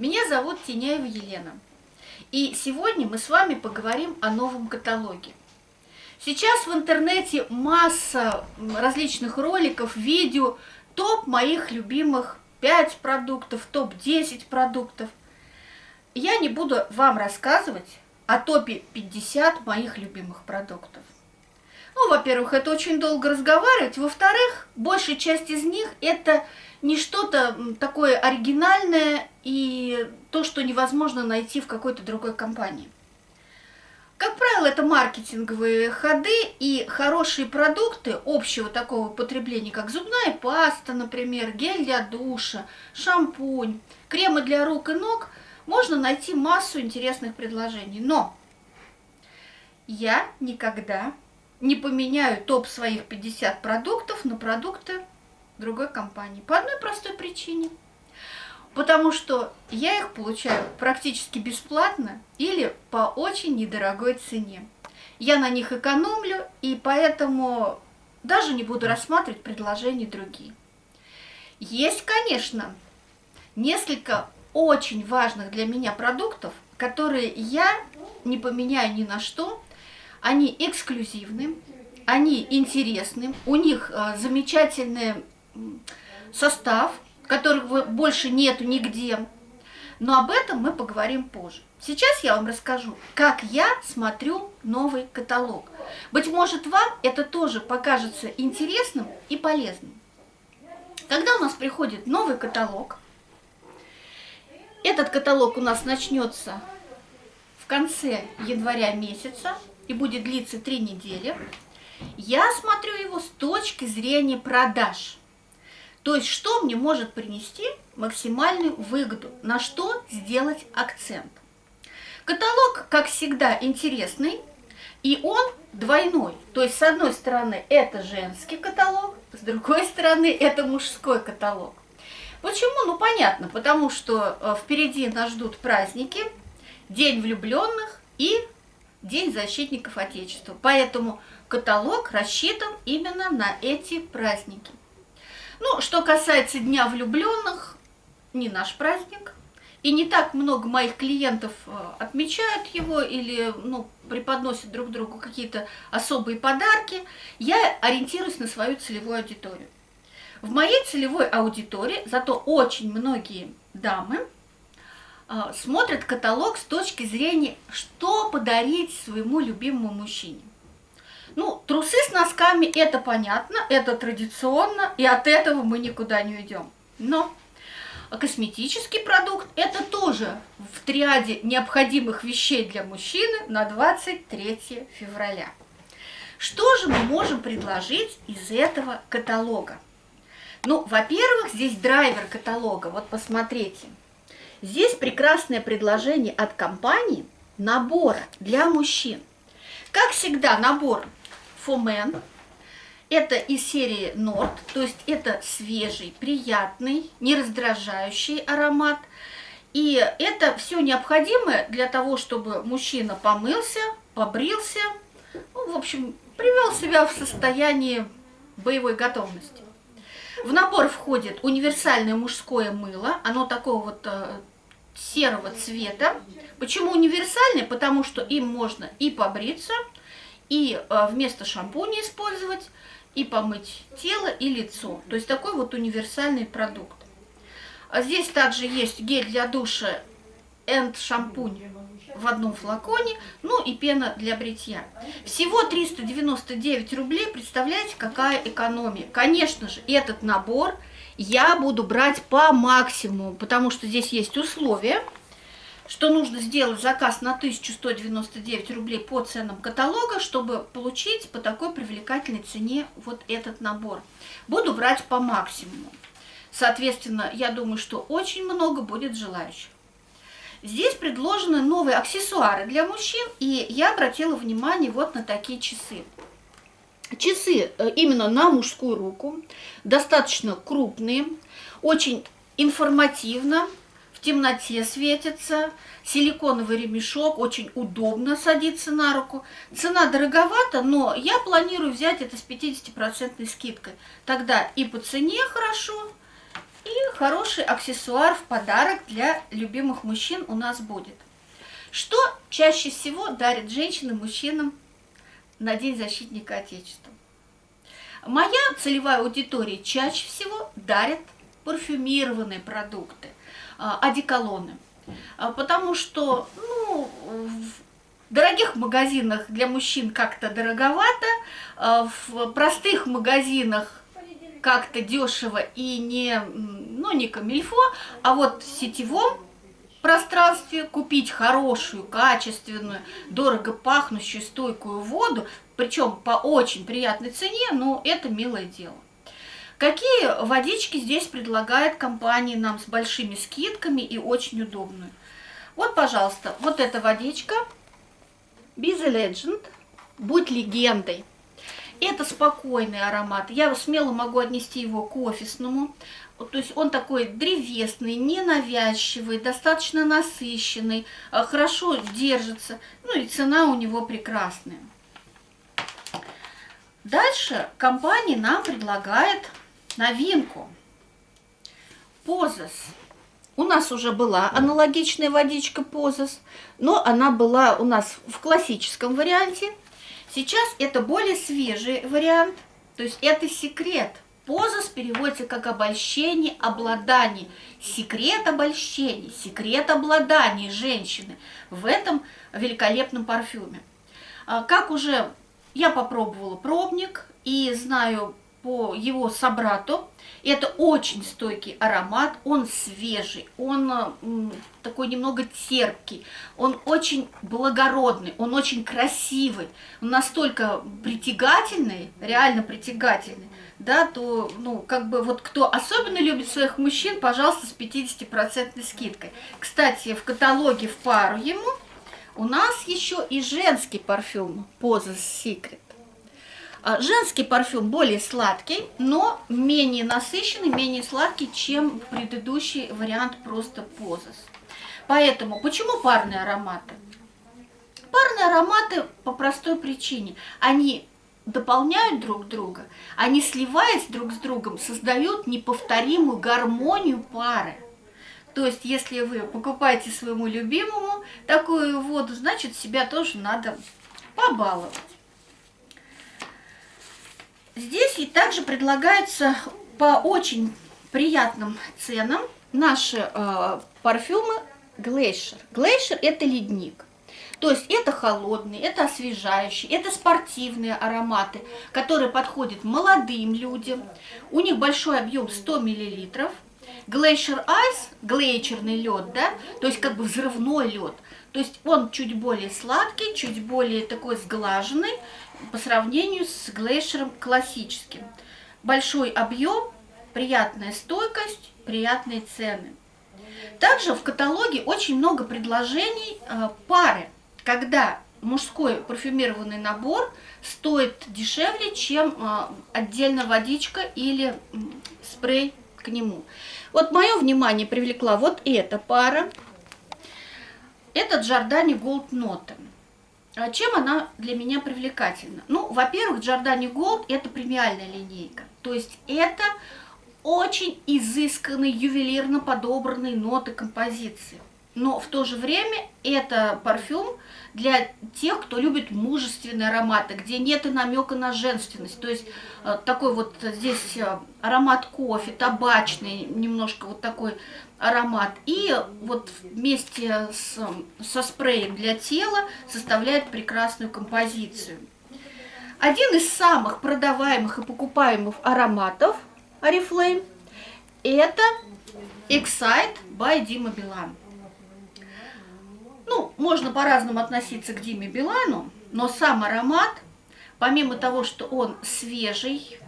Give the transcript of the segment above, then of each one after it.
Меня зовут Теняева Елена. И сегодня мы с вами поговорим о новом каталоге. Сейчас в интернете масса различных роликов, видео, топ моих любимых 5 продуктов, топ-10 продуктов. Я не буду вам рассказывать о топе 50 моих любимых продуктов. Ну, во-первых, это очень долго разговаривать. Во-вторых, большая часть из них это не что-то такое оригинальное и то, что невозможно найти в какой-то другой компании. Как правило, это маркетинговые ходы и хорошие продукты общего такого потребления, как зубная паста, например, гель для душа, шампунь, кремы для рук и ног, можно найти массу интересных предложений. Но я никогда не поменяю топ своих 50 продуктов на продукты другой компании. По одной простой причине. Потому что я их получаю практически бесплатно или по очень недорогой цене. Я на них экономлю, и поэтому даже не буду рассматривать предложения другие. Есть, конечно, несколько очень важных для меня продуктов, которые я не поменяю ни на что. Они эксклюзивны, они интересны, у них э, замечательные состав, которых больше нету нигде. Но об этом мы поговорим позже. Сейчас я вам расскажу, как я смотрю новый каталог. Быть может, вам это тоже покажется интересным и полезным. Когда у нас приходит новый каталог, этот каталог у нас начнется в конце января месяца и будет длиться три недели. Я смотрю его с точки зрения продаж – то есть, что мне может принести максимальную выгоду, на что сделать акцент. Каталог, как всегда, интересный, и он двойной. То есть, с одной стороны, это женский каталог, с другой стороны, это мужской каталог. Почему? Ну, понятно, потому что э, впереди нас ждут праздники, День влюбленных и День защитников Отечества. Поэтому каталог рассчитан именно на эти праздники. Ну, что касается Дня влюбленных, не наш праздник. И не так много моих клиентов э, отмечают его или ну, преподносят друг другу какие-то особые подарки. Я ориентируюсь на свою целевую аудиторию. В моей целевой аудитории зато очень многие дамы э, смотрят каталог с точки зрения, что подарить своему любимому мужчине. Ну, трусы с носками это понятно, это традиционно, и от этого мы никуда не уйдем. Но косметический продукт это тоже в триаде необходимых вещей для мужчины на 23 февраля. Что же мы можем предложить из этого каталога? Ну, во-первых, здесь драйвер каталога, вот посмотрите. Здесь прекрасное предложение от компании набора для мужчин. Как всегда, набор Фомен. Это из серии Норд, то есть это свежий, приятный, не раздражающий аромат. И это все необходимое для того, чтобы мужчина помылся, побрился, ну, в общем, привел себя в состояние боевой готовности. В набор входит универсальное мужское мыло, оно такого вот э, серого цвета. Почему универсальное? Потому что им можно и побриться, и э, вместо шампуня использовать, и помыть тело и лицо. То есть такой вот универсальный продукт. А здесь также есть гель для душа and шампунь в одном флаконе, ну и пена для бритья. Всего 399 рублей, представляете, какая экономия. Конечно же, этот набор я буду брать по максимуму, потому что здесь есть условия – что нужно сделать заказ на 1199 рублей по ценам каталога, чтобы получить по такой привлекательной цене вот этот набор. Буду брать по максимуму. Соответственно, я думаю, что очень много будет желающих. Здесь предложены новые аксессуары для мужчин, и я обратила внимание вот на такие часы. Часы э, именно на мужскую руку, достаточно крупные, очень информативно, в темноте светится, силиконовый ремешок, очень удобно садится на руку. Цена дороговата, но я планирую взять это с 50% скидкой. Тогда и по цене хорошо, И хороший аксессуар в подарок для любимых мужчин у нас будет. Что чаще всего дарят женщины мужчинам на День защитника Отечества? Моя целевая аудитория чаще всего дарит парфюмированные продукты, одеколоны. А, потому что ну, в дорогих магазинах для мужчин как-то дороговато, а, в простых магазинах как-то дешево и не, ну, не камильфо, а вот в сетевом пространстве купить хорошую, качественную, дорого пахнущую, стойкую воду, причем по очень приятной цене, ну, это милое дело. Какие водички здесь предлагает компания нам с большими скидками и очень удобную? Вот, пожалуйста, вот эта водичка Be the Legend, будь легендой. Это спокойный аромат. Я смело могу отнести его к офисному. То есть он такой древесный, ненавязчивый, достаточно насыщенный, э, хорошо держится. Ну и цена у него прекрасная. Дальше компания нам предлагает новинку. Позас. У нас уже была аналогичная водичка Позас, но она была у нас в классическом варианте. Сейчас это более свежий вариант, то есть это секрет. Позас переводится как обольщение, обладание. Секрет обольщения, секрет обладания женщины в этом великолепном парфюме. А, как уже я попробовала пробник и знаю по его собрату. Это очень стойкий аромат, он свежий, он такой немного терпкий, он очень благородный, он очень красивый, он настолько притягательный, реально притягательный, да, то, ну, как бы вот кто особенно любит своих мужчин, пожалуйста, с 50% скидкой. Кстати, в каталоге в пару ему у нас еще и женский парфюм Poses Secret. А, женский парфюм более сладкий, но менее насыщенный, менее сладкий, чем предыдущий вариант просто Позас. Поэтому, почему парные ароматы? Парные ароматы по простой причине. Они дополняют друг друга, они сливаясь друг с другом, создают неповторимую гармонию пары. То есть, если вы покупаете своему любимому такую воду, значит, себя тоже надо побаловать. Здесь и также предлагается по очень приятным ценам наши э, парфюмы Glacier. Glacier это ледник. То есть это холодные, это освежающие, это спортивные ароматы, которые подходят молодым людям. У них большой объем 100 мл. Glacier Ice, глейчерный лед, да, то есть как бы взрывной лед. То есть он чуть более сладкий, чуть более такой сглаженный, по сравнению с глейшером классическим. Большой объем, приятная стойкость, приятные цены. Также в каталоге очень много предложений э, пары, когда мужской парфюмированный набор стоит дешевле, чем э, отдельно водичка или спрей к нему. Вот мое внимание привлекла вот эта пара. Это Giordani Gold Note. А чем она для меня привлекательна? Ну, во-первых, Giordani Gold это премиальная линейка. То есть это очень изысканные, ювелирно подобранные ноты композиции. Но в то же время это парфюм для тех, кто любит мужественные ароматы, где нет и намека на женственность. То есть э, такой вот здесь э, аромат кофе, табачный, немножко вот такой аромат. И вот вместе с, со спреем для тела составляет прекрасную композицию. Один из самых продаваемых и покупаемых ароматов Oriflame это Excite by Dima Билан. Можно по-разному относиться к Диме Билану, но сам аромат, помимо того, что он свежий,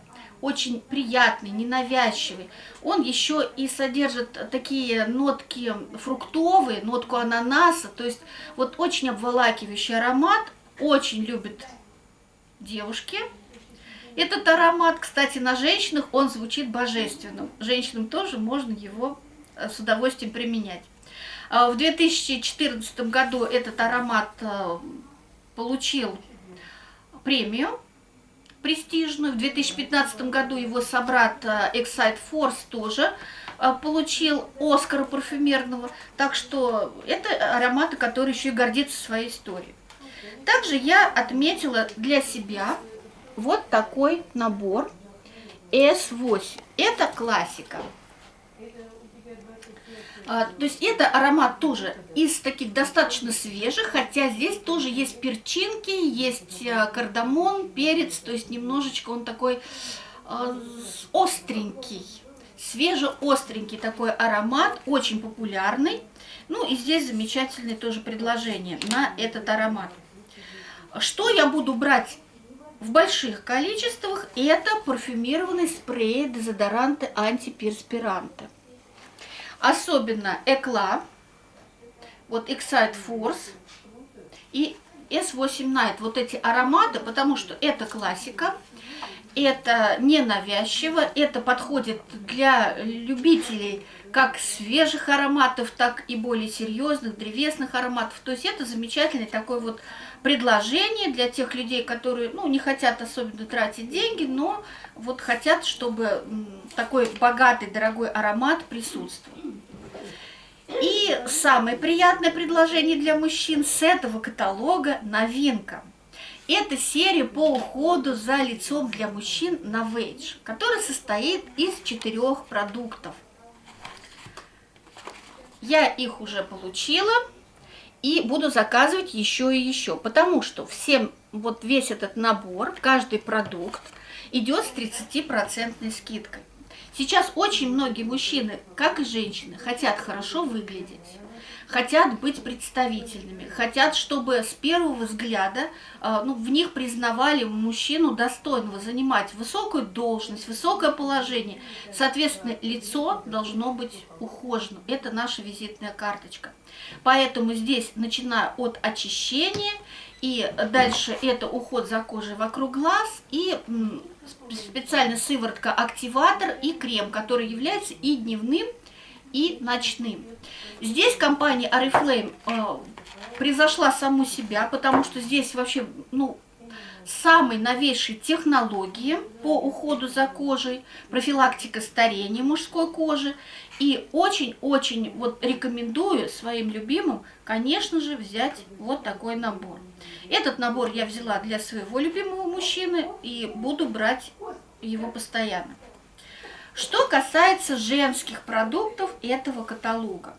очень приятный, ненавязчивый. Он еще и содержит такие нотки фруктовые, нотку ананаса, то есть вот очень обволакивающий аромат, очень любят девушки. Этот аромат, кстати, на женщинах он звучит божественным. Женщинам тоже можно его э, с удовольствием применять. А в 2014 году этот аромат э, получил премию престижную. В 2015 году его собрат э, Excite Force тоже а, получил Оскара парфюмерного. Так что это ароматы, которые еще и гордятся своей историей. Также я отметила для себя вот такой набор S8. Это классика. А, то есть это аромат тоже из таких достаточно свежих, хотя здесь тоже есть перчинки, есть а, кардамон, перец, то есть немножечко он такой а, остренький, свежеостренький такой аромат, очень популярный. Ну и здесь замечательное тоже предложение на этот аромат. Что я буду брать в больших количествах? Это парфюмированные спреи, дезодоранты, антиперспиранты. Особенно Экла, вот Excite Force и S8 Night. Вот эти ароматы, потому что это классика, это ненавязчиво, это подходит для любителей как свежих ароматов, так и более серьезных древесных ароматов. То есть это замечательный такой вот предложение для тех людей, которые ну, не хотят особенно тратить деньги, но вот хотят, чтобы такой богатый, дорогой аромат присутствовал. И самое приятное предложение для мужчин с этого каталога – новинка. Это серия по уходу за лицом для мужчин на Вейдж, которая состоит из четырех продуктов. Я их уже получила и буду заказывать еще и еще, потому что всем вот весь этот набор, каждый продукт идет с 30% скидкой. Сейчас очень многие мужчины, как и женщины, хотят хорошо выглядеть, хотят быть представительными, хотят, чтобы с первого взгляда э, ну, в них признавали мужчину достойного занимать высокую должность, высокое положение. Соответственно, лицо должно быть ухожено. Это наша визитная карточка. Поэтому здесь, начиная от очищения, и дальше это уход за кожей вокруг глаз, и специальная сыворотка-активатор и крем, который является и дневным, и ночным. Здесь компания Oriflame э, превзошла саму себя, потому что здесь вообще, ну, самые новейшие технологии по уходу за кожей, профилактика старения мужской кожи. И очень-очень вот рекомендую своим любимым, конечно же, взять вот такой набор. Этот набор я взяла для своего любимого мужчины и буду брать его постоянно. Что касается женских продуктов этого каталога.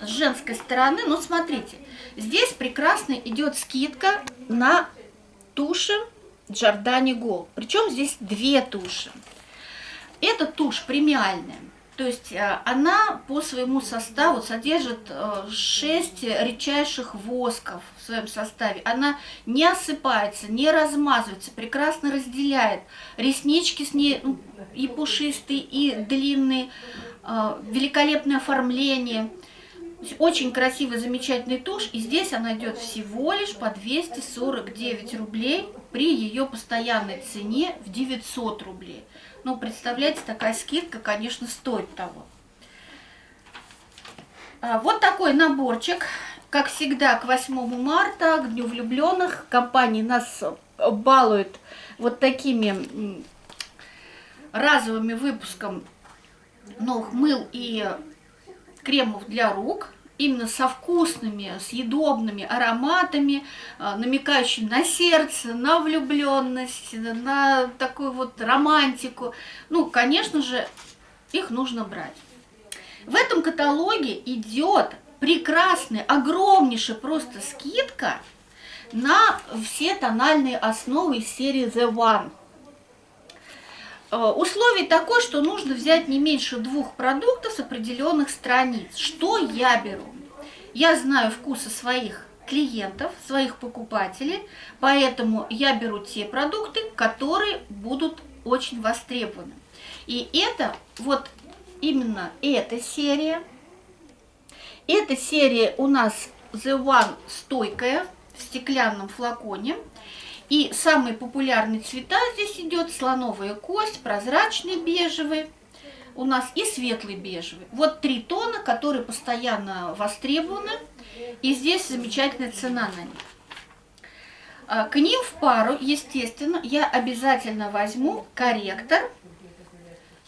С женской стороны, ну смотрите, здесь прекрасно идет скидка на туши Giordani Gold. Причем здесь две туши. Эта тушь премиальная. То есть э, она по своему составу содержит 6 э, редчайших восков в своем составе. Она не осыпается, не размазывается, прекрасно разделяет. Реснички с ней ну, и пушистые, и длинные, э, великолепное оформление. Очень красивый, замечательный тушь. И здесь она идет всего лишь по 249 рублей при ее постоянной цене в 900 рублей. Ну, представляете, такая скидка, конечно, стоит того. А, вот такой наборчик. Как всегда, к 8 марта, к Дню влюбленных, компания нас балует вот такими разовыми выпуском новых мыл и кремов для рук именно со вкусными, съедобными ароматами, а, намекающими на сердце, на влюбленность, на такую вот романтику. Ну, конечно же, их нужно брать. В этом каталоге идет прекрасная, огромнейшая просто скидка на все тональные основы из серии The One. Э, условие такое, что нужно взять не меньше двух продуктов с определенных страниц. Что я беру? Я знаю вкусы своих клиентов, своих покупателей, поэтому я беру те продукты, которые будут очень востребованы. И это вот именно эта серия. Эта серия у нас The One стойкая в стеклянном флаконе. И самые популярные цвета здесь идет слоновая кость, прозрачный бежевый, у нас и светлый бежевый. Вот три тона, которые постоянно востребованы, и здесь замечательная цена на них. А, к ним в пару, естественно, я обязательно возьму корректор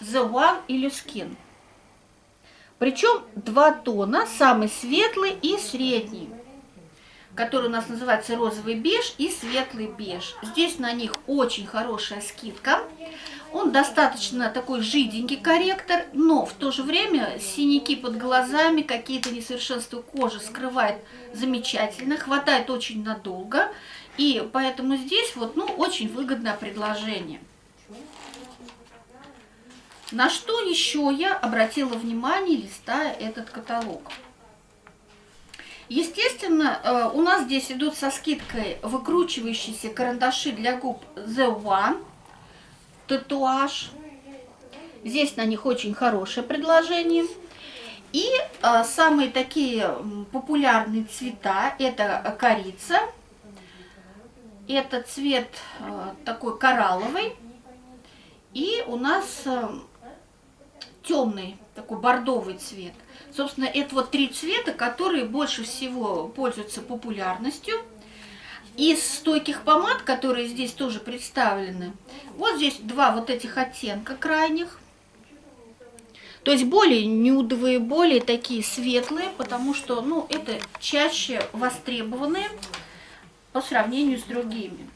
The One Illuskin. Причем два тона, самый светлый и средний, который у нас называется розовый беж и светлый беж. Здесь на них очень хорошая скидка. Он достаточно такой жиденький корректор, но в то же время синяки под глазами, какие-то несовершенства кожи скрывает замечательно, хватает очень надолго. И поэтому здесь вот, ну, очень выгодное предложение. На что еще я обратила внимание, листая этот каталог? Естественно, э, у нас здесь идут со скидкой выкручивающиеся карандаши для губ The One, татуаж. Здесь на них очень хорошее предложение. И э, самые такие популярные цвета, это корица, это цвет э, такой коралловый, и у нас темный, такой бордовый цвет. Собственно, это вот три цвета, которые больше всего пользуются популярностью. Из стойких помад, которые здесь тоже представлены, вот здесь два вот этих оттенка крайних. То есть более нюдовые, более такие светлые, потому что, ну, это чаще востребованные по сравнению с другими.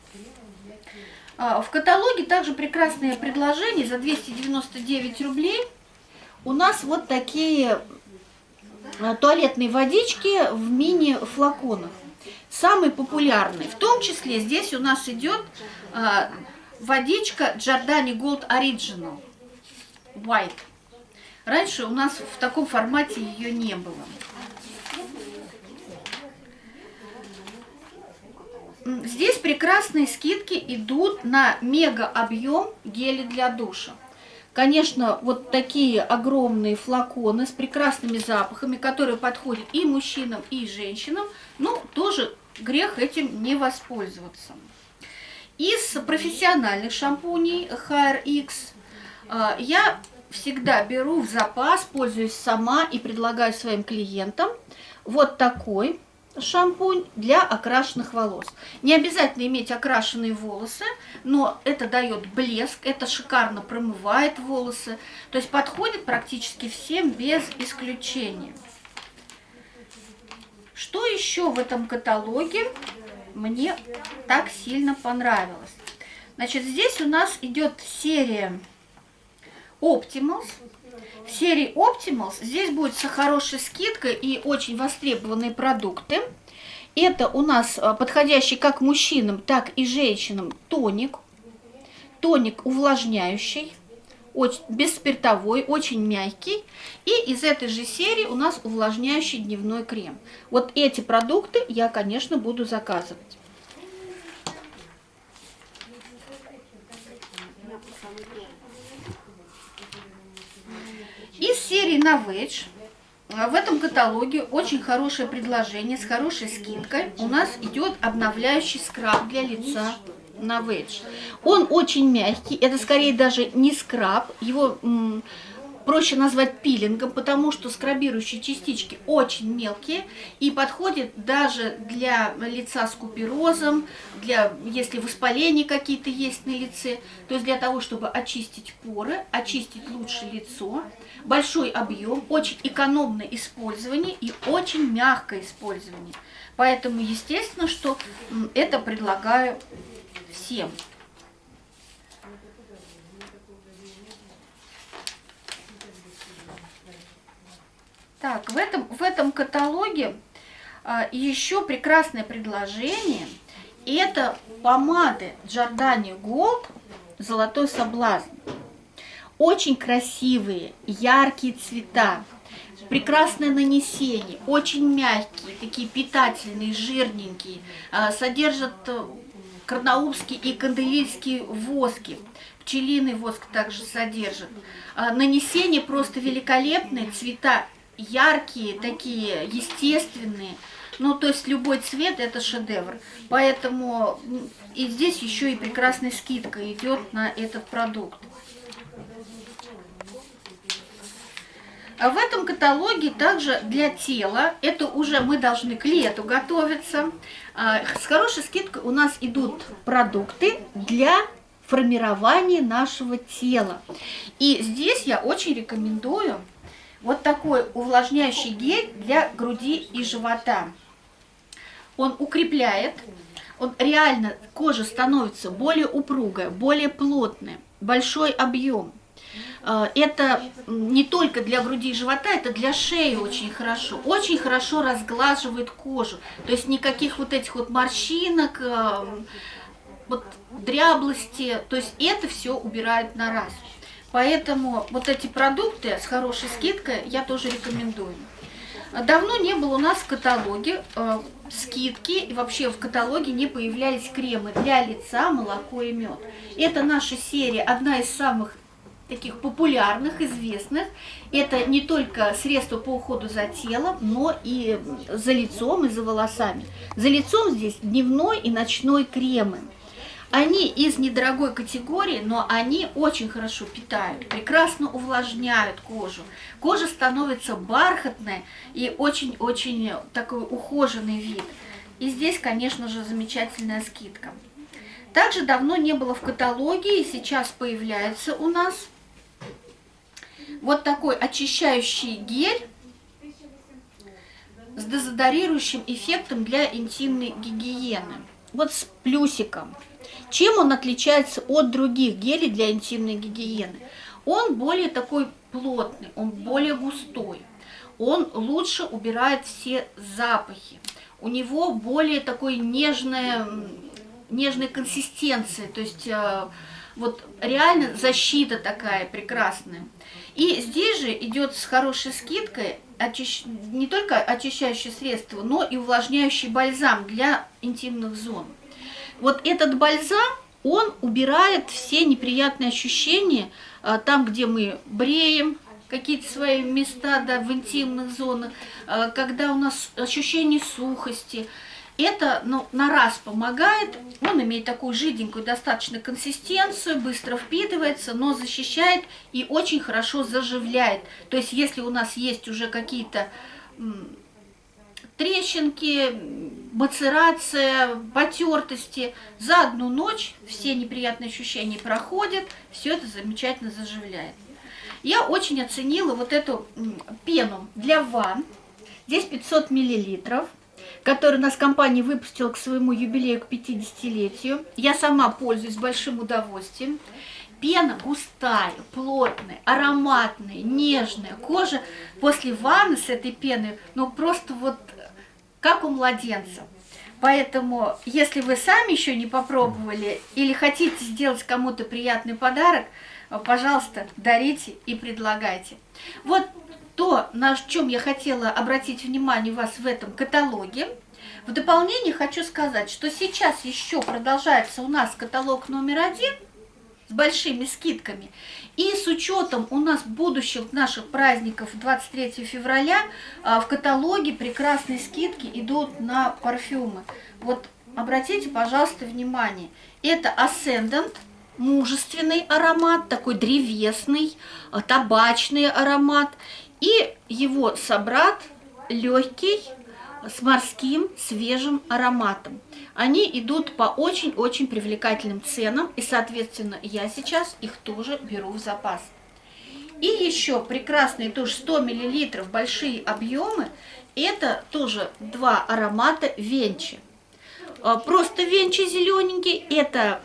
А, в каталоге также прекрасные предложения за 299 рублей – у нас вот такие э, туалетные водички в мини-флаконах. Самый популярный. В том числе здесь у нас идет э, водичка Giordani Gold Original White. Раньше у нас в таком формате ее не было. Здесь прекрасные скидки идут на мега объем гели для душа. Конечно, вот такие огромные флаконы с прекрасными запахами, которые подходят и мужчинам, и женщинам, ну, тоже грех этим не воспользоваться. Из профессиональных шампуней HRX а, я всегда беру в запас, пользуюсь сама и предлагаю своим клиентам вот такой шампунь для окрашенных волос. Не обязательно иметь окрашенные волосы, но это дает блеск, это шикарно промывает волосы. То есть подходит практически всем без исключения. Что еще в этом каталоге мне так сильно понравилось? Значит, здесь у нас идет серия Optimals. В серии Optimals здесь будет со хорошей скидкой и очень востребованные продукты. Это у нас а, подходящий как мужчинам, так и женщинам тоник. Тоник увлажняющий, очень, бесспиртовой, очень мягкий. И из этой же серии у нас увлажняющий дневной крем. Вот эти продукты я, конечно, буду заказывать. Из серии Novage в этом каталоге очень хорошее предложение с хорошей скидкой. У нас идет обновляющий скраб для лица Novage. Он очень мягкий, это скорее даже не скраб, его проще назвать пилингом, потому что скрабирующие частички очень мелкие и подходит даже для лица с куперозом, для, если воспаления какие-то есть на лице, то есть для того, чтобы очистить поры, очистить лучше лицо. Большой объем, очень экономное использование и очень мягкое использование. Поэтому, естественно, что это предлагаю всем. Так, в этом, в этом каталоге а, еще прекрасное предложение. Это помады Giordani Gold «Золотой соблазн». Очень красивые, яркие цвета, прекрасное нанесение, очень мягкие, такие питательные, жирненькие, а, содержат э, карнаубские и канделийские воски. Пчелиный воск также содержит. А, нанесение просто великолепное, цвета яркие, такие естественные. Ну, то есть любой цвет это шедевр. Поэтому и здесь еще и прекрасная скидка идет на этот продукт. А в этом каталоге также для тела, это уже мы должны к лету готовиться. А, с хорошей скидкой у нас идут продукты для формирования нашего тела. И здесь я очень рекомендую вот такой увлажняющий гель для груди и живота. Он укрепляет, он реально, кожа становится более упругая, более плотная, большой объем. А, это не только для груди и живота, это для шеи очень хорошо. Очень хорошо разглаживает кожу. То есть никаких вот этих вот морщинок, а, вот дряблости. То есть это все убирает на раз. Поэтому вот эти продукты с хорошей скидкой я тоже рекомендую. Давно не было у нас в каталоге э, скидки, и вообще в каталоге не появлялись кремы для лица, молоко и мед. Это наша серия, одна из самых таких популярных, известных. Это не только средство по уходу за телом, но и за лицом и за волосами. За лицом здесь дневной и ночной кремы. Они из недорогой категории, но они очень хорошо питают, прекрасно увлажняют кожу. Кожа становится бархатной и очень-очень такой ухоженный вид. И здесь, конечно же, замечательная скидка. Также давно не было в каталоге, и сейчас появляется у нас вот такой очищающий гель с дезодорирующим эффектом для интимной гигиены. Вот с плюсиком. Чем он отличается от других гелей для интимной гигиены? Он более такой плотный, он более густой, он лучше убирает все запахи. У него более такой нежная, нежная консистенция, то есть э, вот реально защита такая прекрасная. И здесь же идет с хорошей скидкой очищ... не только очищающее средство, но и увлажняющий бальзам для интимных зон. Вот этот бальзам, он убирает все неприятные ощущения а, там, где мы бреем, какие-то свои места да, в интимных зонах, а, когда у нас ощущение сухости. Это ну, на раз помогает, он имеет такую жиденькую достаточно консистенцию, быстро впитывается, но защищает и очень хорошо заживляет. То есть если у нас есть уже какие-то трещинки, мацерация, потертости. За одну ночь все неприятные ощущения проходят, все это замечательно заживляет. Я очень оценила вот эту пену для ванн. Здесь 500 миллилитров, которую у нас компания выпустила к своему юбилею, к 50-летию. Я сама пользуюсь большим удовольствием. Пена густая, плотная, ароматная, нежная. Кожа после ванны с этой пеной, ну просто вот как у младенца. Поэтому, если вы сами еще не попробовали или хотите сделать кому-то приятный подарок, пожалуйста, дарите и предлагайте. Вот то, на чем я хотела обратить внимание вас в этом каталоге. В дополнение хочу сказать, что сейчас еще продолжается у нас каталог номер один – большими скидками. И с учетом у нас будущих наших праздников 23 февраля а, в каталоге прекрасные скидки идут на парфюмы. Вот обратите, пожалуйста, внимание. Это Ascendant, мужественный аромат, такой древесный, а, табачный аромат. И его собрат легкий, с морским свежим ароматом. Они идут по очень-очень привлекательным ценам, и, соответственно, я сейчас их тоже беру в запас. И еще прекрасные тоже 100 мл большие объемы, это тоже два аромата Венчи. А, просто Венчи зелененький, это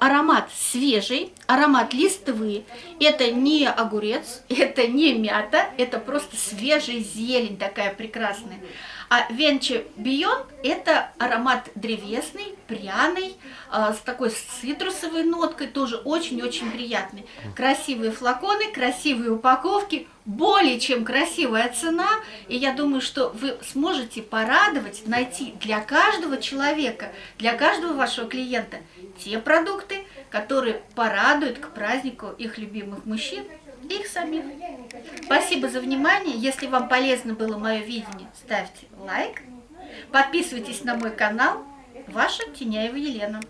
аромат свежий, аромат листвы. Это не огурец, это не мята, это просто свежая зелень такая прекрасная. А Венчи Бион это аромат древесный, пряный, э, с такой цитрусовой ноткой, тоже очень-очень приятный. Красивые флаконы, красивые упаковки, более чем красивая цена. И я думаю, что вы сможете порадовать, найти для каждого человека, для каждого вашего клиента те продукты, которые порадуют к празднику их любимых мужчин их самих. Спасибо за внимание. Если вам полезно было мое видение, ставьте лайк. Подписывайтесь на мой канал. Ваша Теняева Елена.